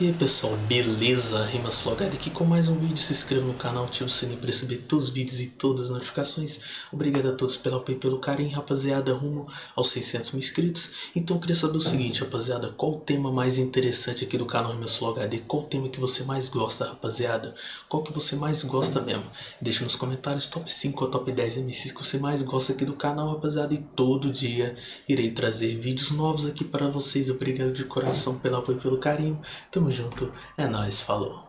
E aí pessoal, beleza? Rimas Flogada aqui com mais um vídeo, se inscreva no canal, ative o sininho para receber todos os vídeos e todas as notificações Obrigado a todos pelo apoio e pelo carinho, rapaziada, rumo aos 600 mil inscritos Então eu queria saber o seguinte, rapaziada, qual o tema mais interessante aqui do canal Rimas Flogada Qual o tema que você mais gosta, rapaziada? Qual que você mais gosta mesmo? Deixa nos comentários top 5 ou top 10 MCs que você mais gosta aqui do canal, rapaziada E todo dia irei trazer vídeos novos aqui para vocês Obrigado de coração pelo apoio e pelo carinho Tamo junto, é nóis, falou.